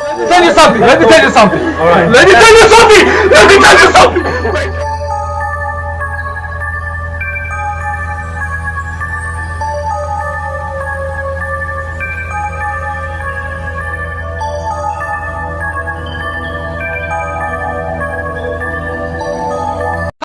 Let me Tell you something. Let me tell you something. Let me tell you something. Let me tell you something.